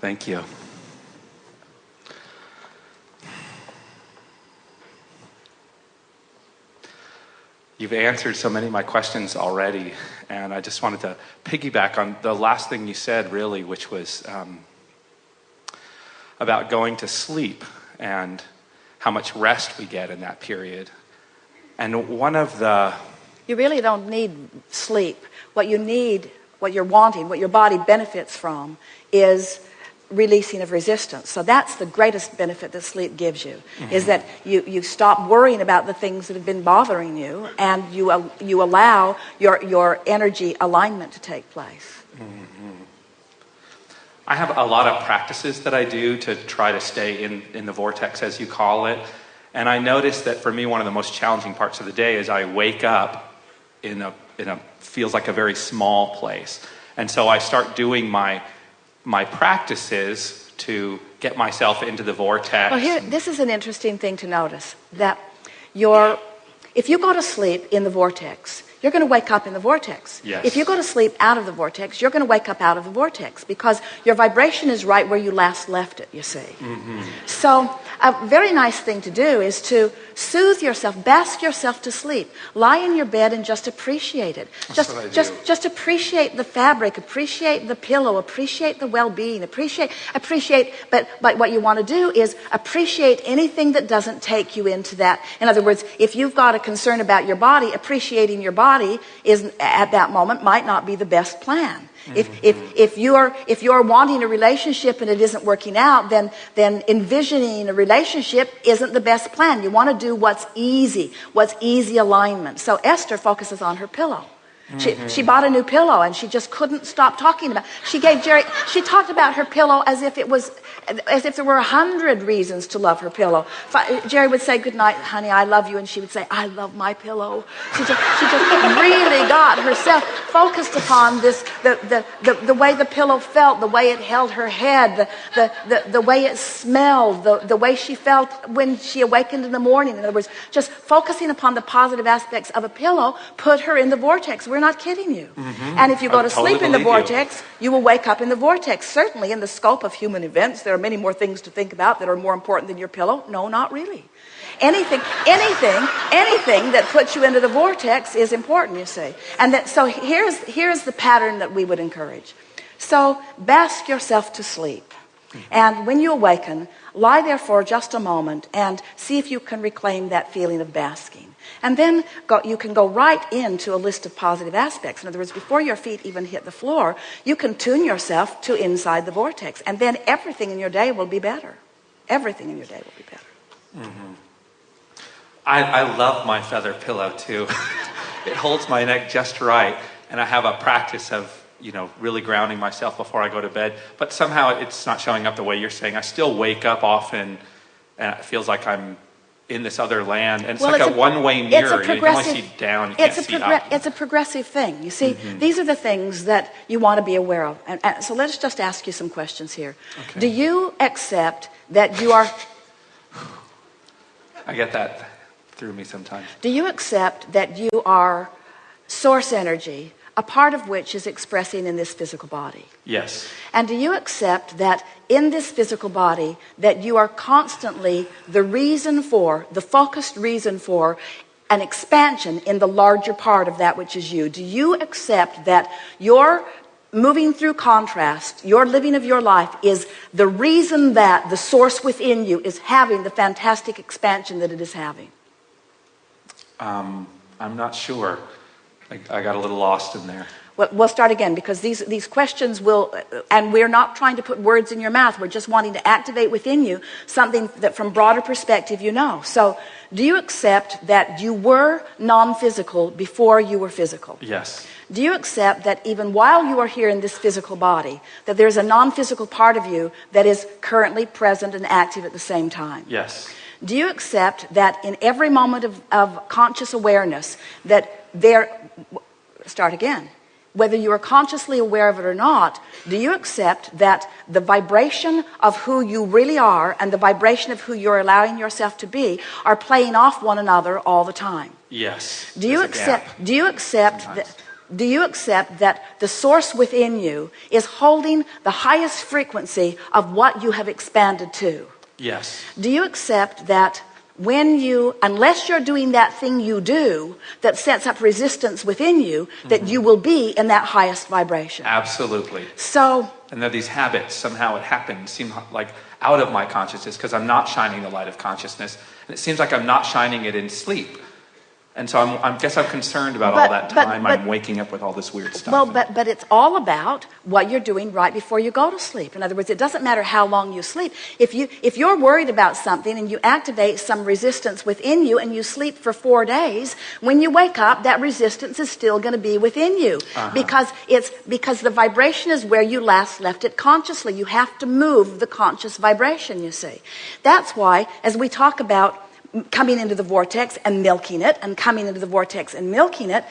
Thank you. You've answered so many of my questions already, and I just wanted to piggyback on the last thing you said, really, which was um, about going to sleep and how much rest we get in that period. And one of the. You really don't need sleep. What you need, what you're wanting, what your body benefits from is releasing of resistance. So that's the greatest benefit that sleep gives you, mm-hmm. is that you, you stop worrying about the things that have been bothering you and you, uh, you allow your, your energy alignment to take place. Mm-hmm. I have a lot of practices that I do to try to stay in, in the vortex, as you call it. And I notice that for me, one of the most challenging parts of the day is I wake up in a, in a feels like a very small place. And so I start doing my my practices to get myself into the vortex. Well, here, this is an interesting thing to notice that your, if you go to sleep in the vortex, you're going to wake up in the vortex. Yes. If you go to sleep out of the vortex, you're going to wake up out of the vortex because your vibration is right where you last left it, you see. Mm-hmm. So, a very nice thing to do is to soothe yourself, bask yourself to sleep. Lie in your bed and just appreciate it. That's just, just, just appreciate the fabric, appreciate the pillow, appreciate the well-being, appreciate, appreciate. But, but what you want to do is appreciate anything that doesn't take you into that. In other words, if you've got a concern about your body, appreciating your body body is at that moment might not be the best plan. If, if, if, you're, if you're wanting a relationship and it isn't working out, then, then envisioning a relationship isn't the best plan. You want to do what's easy, what's easy alignment. So Esther focuses on her pillow. She, mm-hmm. she bought a new pillow and she just couldn't stop talking about she gave jerry she talked about her pillow as if it was as if there were a hundred reasons to love her pillow jerry would say good night honey i love you and she would say i love my pillow she just, she just really got herself focused upon this the, the, the, the way the pillow felt the way it held her head the, the, the, the way it smelled the, the way she felt when she awakened in the morning in other words just focusing upon the positive aspects of a pillow put her in the vortex We're we're not kidding you. Mm-hmm. And if you go I to totally sleep in the vortex, you. you will wake up in the vortex. Certainly, in the scope of human events, there are many more things to think about that are more important than your pillow. No, not really. Anything, anything, anything that puts you into the vortex is important, you see. And that, so here's, here's the pattern that we would encourage. So bask yourself to sleep. And when you awaken, lie there for just a moment and see if you can reclaim that feeling of basking. And then go, you can go right into a list of positive aspects. In other words, before your feet even hit the floor, you can tune yourself to inside the vortex. And then everything in your day will be better. Everything in your day will be better. Mm-hmm. I, I love my feather pillow too. it holds my neck just right. And I have a practice of you know, really grounding myself before I go to bed. But somehow it's not showing up the way you're saying. I still wake up often and it feels like I'm in this other land, and it's well, like it's a, a one-way mirror. You can only see down. You it's can't a see up. It's a progressive thing. You see, mm-hmm. these are the things that you want to be aware of. And, and, so let's just ask you some questions here. Okay. Do you accept that you are? I get that through me sometimes. Do you accept that you are source energy a part of which is expressing in this physical body. Yes. And do you accept that in this physical body that you are constantly the reason for, the focused reason for an expansion in the larger part of that which is you? Do you accept that your moving through contrast, your living of your life is the reason that the source within you is having the fantastic expansion that it is having? Um, I'm not sure. I, I got a little lost in there. Well we'll start again because these, these questions will, and we're not trying to put words in your mouth. We're just wanting to activate within you something that from broader perspective you know. So do you accept that you were non-physical before you were physical? Yes. Do you accept that even while you are here in this physical body, that there's a non-physical part of you that is currently present and active at the same time? Yes. Do you accept that in every moment of, of conscious awareness that there start again. Whether you are consciously aware of it or not, do you accept that the vibration of who you really are and the vibration of who you're allowing yourself to be are playing off one another all the time? Yes. Do you accept? Do you accept that? do you accept that the source within you is holding the highest frequency of what you have expanded to? Yes. Do you accept that when you, unless you're doing that thing you do that sets up resistance within you, that mm-hmm. you will be in that highest vibration? Absolutely. So, And there are these habits, somehow it happens, seem like out of my consciousness because I'm not shining the light of consciousness. And it seems like I'm not shining it in sleep. And so I'm, I guess I'm concerned about all that but- time but- I'm waking up with all this weird stuff. well, but, but it's all about what you're doing right before you go to sleep. In other words, it doesn't matter how long you sleep. If, you, if you're worried about something and you activate some resistance within you and you sleep for four days, when you wake up, that resistance is still going to be within you uh-huh. because it's because the vibration is where you last left it consciously. You have to move the conscious vibration, you see. That's why, as we talk about coming into the vortex and milking it and coming into the vortex and milking it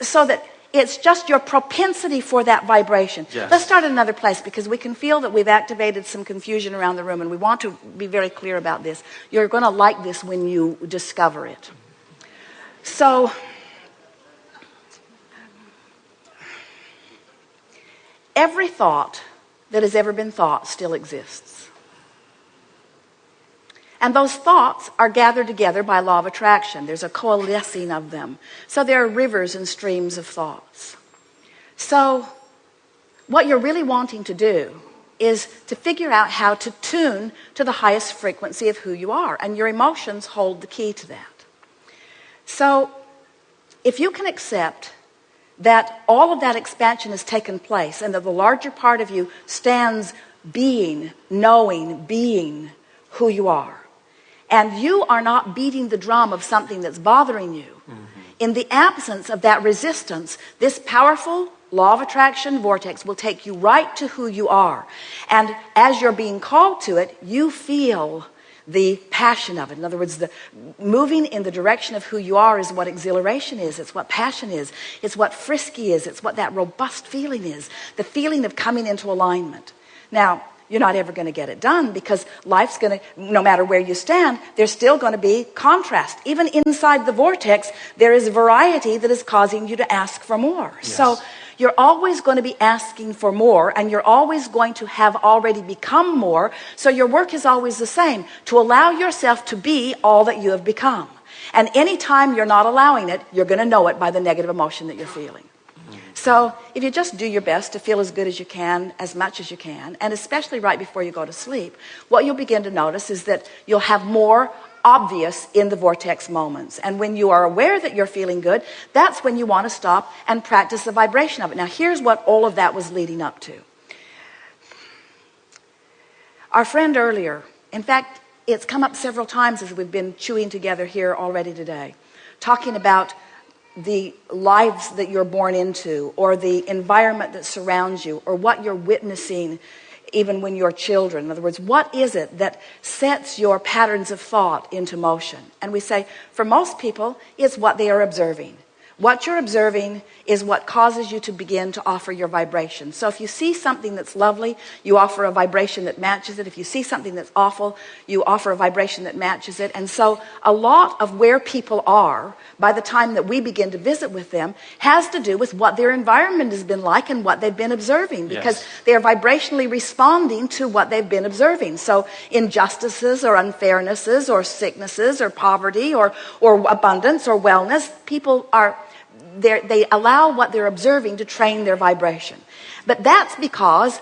so that it's just your propensity for that vibration. Yes. Let's start at another place because we can feel that we've activated some confusion around the room and we want to be very clear about this. You're going to like this when you discover it. So, every thought that has ever been thought still exists. And those thoughts are gathered together by law of attraction. There's a coalescing of them. So there are rivers and streams of thoughts. So, what you're really wanting to do is to figure out how to tune to the highest frequency of who you are. And your emotions hold the key to that. So, if you can accept that all of that expansion has taken place and that the larger part of you stands being, knowing, being who you are, and you are not beating the drum of something that's bothering you, mm-hmm. in the absence of that resistance, this powerful law of attraction vortex will take you right to who you are. And as you're being called to it, you feel the passion of it. In other words, the moving in the direction of who you are is what exhilaration is. It's what passion is. It's what frisky is. It's what that robust feeling is. The feeling of coming into alignment. Now, you're not ever going to get it done because life's going to, no matter where you stand, there's still going to be contrast. Even inside the vortex, there is variety that is causing you to ask for more. So you're always going to be asking for more and you're always going to have already become more. So your work is always the same to allow yourself to be all that you have become. And anytime you're not allowing it, you're going to know it by the negative emotion that you're feeling. So if you just do your best to feel as good as you can, as much as you can, and especially right before you go to sleep, what you'll begin to notice is that you'll have more obvious in the vortex moments. And when you are aware that you're feeling good, that's when you want to stop and practice the vibration of it. Now, here's what all of that was leading up to. Our friend earlier, in fact, it's come up several times as we've been chewing together here already today, talking about the lives that you're born into or the environment that surrounds you or what you're witnessing even when you're children. In other words, what is it that sets your patterns of thought into motion? And we say, for most people, it's what they are observing. What you're observing is what causes you to begin to offer your vibration. So if you see something that's lovely, you offer a vibration that matches it. If you see something that's awful, you offer a vibration that matches it. And so a lot of where people are by the time that we begin to visit with them has to do with what their environment has been like and what they've been observing because Yes. they are vibrationally responding to what they've been observing. So injustices or unfairnesses or sicknesses or poverty or, or abundance or wellness, people are, they allow what they're observing to train their vibration. But that's because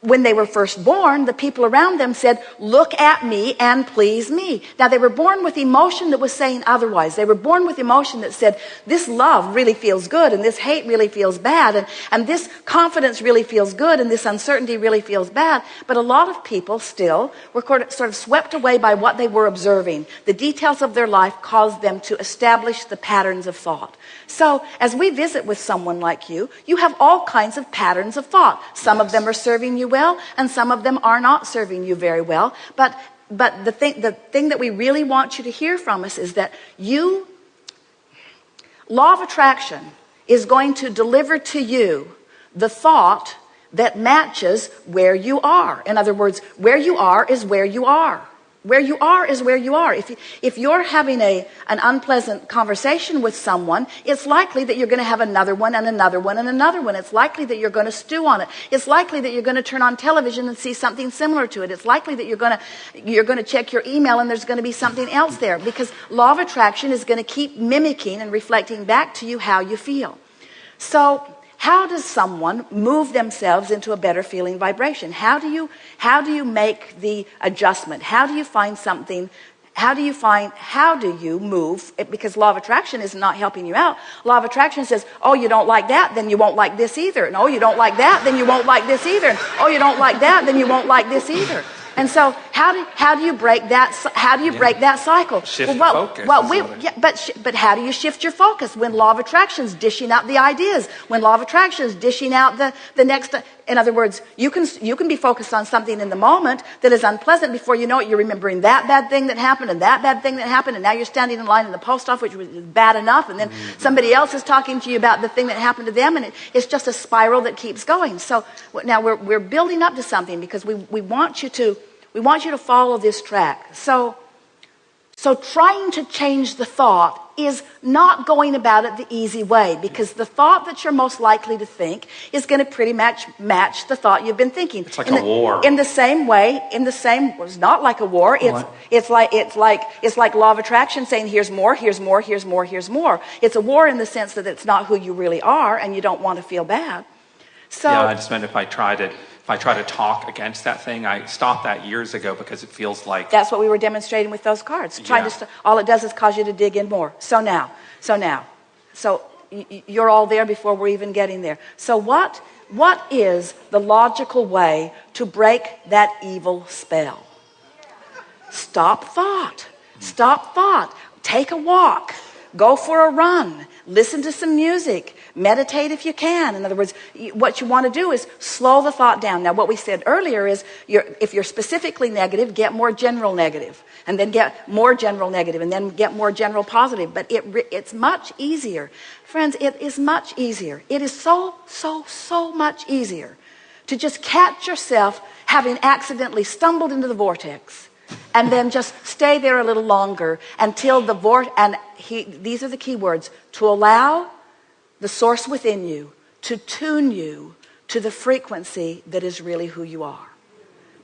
when they were first born, the people around them said, look at me and please me. Now they were born with emotion that was saying otherwise. They were born with emotion that said, this love really feels good and this hate really feels bad and, and this confidence really feels good and this uncertainty really feels bad. But a lot of people still were sort of- sort of swept away by what they were observing. The details of their life caused them to establish the patterns of thought. So as we visit with someone like you, you have all kinds of patterns of thought. Some of them are serving you well and some of them are not serving you very well. But, but the thing, the thing that we really want you to hear from us is that you, law of attraction is going to deliver to you the thought that matches where you are. In other words, where you are is where you are. Where you are is where you are. If, if you're having a, an unpleasant conversation with someone, it's likely that you're going to have another one and another one and another one. It's likely that you're going to stew on it. It's likely that you're going to turn on television and see something similar to it. It's likely that you're going to, you're going to check your email and there's going to be something else there because law of attraction is going to keep mimicking and reflecting back to you how you feel. So how does someone move themselves into a better feeling vibration? How do you, how do you make the adjustment? How do you find something how do you find how do you move? Because law of attraction is not helping you out. Law of attraction says oh you don't like that then you won't like this either. And oh you don't like that then you won't like this either. And oh you don't like that then you won't like this either and so how do, how do you break that, how do you yeah. break that cycle? Shift well, well, focus. Well, we, yeah, but, sh- but how do you shift your focus when law of attraction is dishing out the ideas? When law of attraction is dishing out the, the next, in other words, you can, you can be focused on something in the moment that is unpleasant before you know it. You're remembering that bad thing that happened and that bad thing that happened. And now you're standing in line in the post office, which was bad enough. And then mm-hmm. somebody else is talking to you about the thing that happened to them. And it, it's just a spiral that keeps going. So now we're, we're building up to something because we, we want you to, we want you to follow this track. So, so trying to change the thought is not going about it the easy way because the thought that you're most likely to think is going to pretty much match the thought you've been thinking. It's like in a the, war. In the same way, in the same, it's not like a war. It's, what? it's like, it's like, it's like law of attraction saying here's more, here's more, here's more, here's more. It's a war in the sense that it's not who you really are and you don't want to feel bad. So, yeah, I just meant if I tried it if I try to talk against that thing, I stopped that years ago because it feels like that's what we were demonstrating with those cards. Trying yeah. to st- all it does is cause you to dig in more. So now, so now, so y- you're all there before we're even getting there. So what what is the logical way to break that evil spell? Stop thought. Stop thought. Take a walk. Go for a run. Listen to some music. Meditate if you can. In other words, what you want to do is slow the thought down. Now, what we said earlier is you're, if you're specifically negative, get more general negative, and then get more general negative, and then get more general positive. But it, it's much easier. Friends, it is much easier. It is so, so, so much easier to just catch yourself having accidentally stumbled into the vortex and then just stay there a little longer until the vortex, and he, these are the key words, to allow the source within you to tune you to the frequency that is really who you are.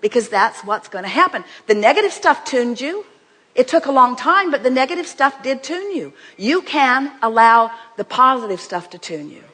Because that's what's going to happen. The negative stuff tuned you. It took a long time, but the negative stuff did tune you. You can allow the positive stuff to tune you.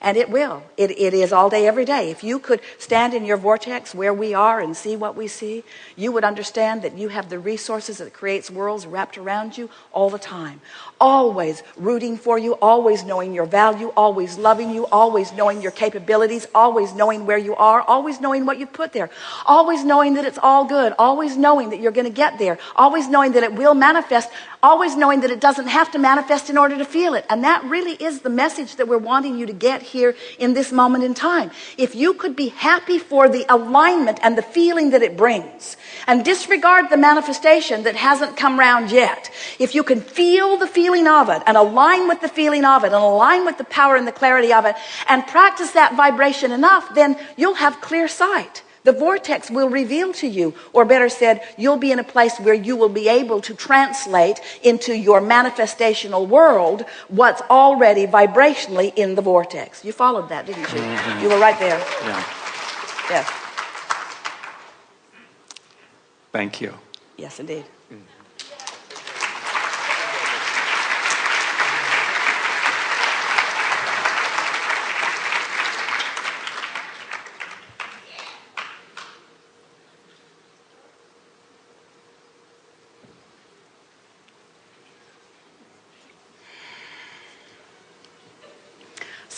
And it will. It, it is all day, every day. If you could stand in your vortex where we are and see what we see, you would understand that you have the resources that creates worlds wrapped around you all the time. Always rooting for you, always knowing your value, always loving you, always knowing your capabilities, always knowing where you are, always knowing what you put there, always knowing that it's all good, always knowing that you're going to get there, always knowing that it will manifest, always knowing that it doesn't have to manifest in order to feel it. And that really is the message that we're wanting you to get here in this moment in time. If you could be happy for the alignment and the feeling that it brings and disregard the manifestation that hasn't come round yet, if you can feel the feeling of it and align with the feeling of it and align with the power and the clarity of it and practice that vibration enough, then you'll have clear sight. The vortex will reveal to you, or better said, you'll be in a place where you will be able to translate into your manifestational world what's already vibrationally in the vortex. You followed that, didn't you? Mm-hmm. You were right there. Yeah. Yes. Thank you. Yes, indeed.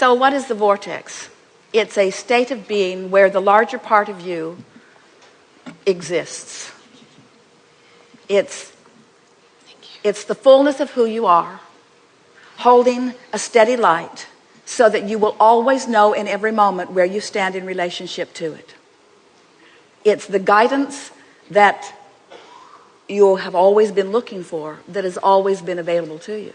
So, what is the vortex? It's a state of being where the larger part of you exists. It's, it's the fullness of who you are, holding a steady light so that you will always know in every moment where you stand in relationship to it. It's the guidance that you have always been looking for that has always been available to you.